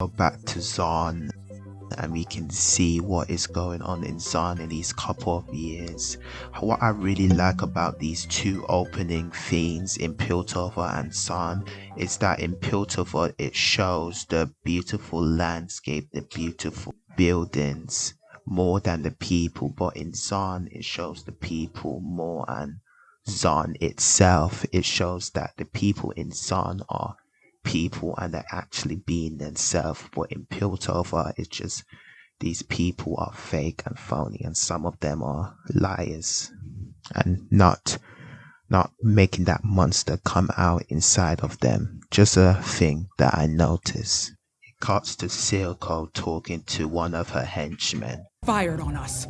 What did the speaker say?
go back to Zaun and we can see what is going on in Zaun in these couple of years. What I really like about these two opening themes in Piltover and Zaun is that in Piltover it shows the beautiful landscape, the beautiful buildings more than the people, but in Zaun it shows the people more and Zaun itself, it shows that the people in Zaun are people and they're actually being themselves. But in Piltover, it's just these people are fake and phony, and some of them are liars and not not making that monster come out inside of them. Just a thing that I noticed. It cuts to Silco talking to one of her henchmen. Fired on us.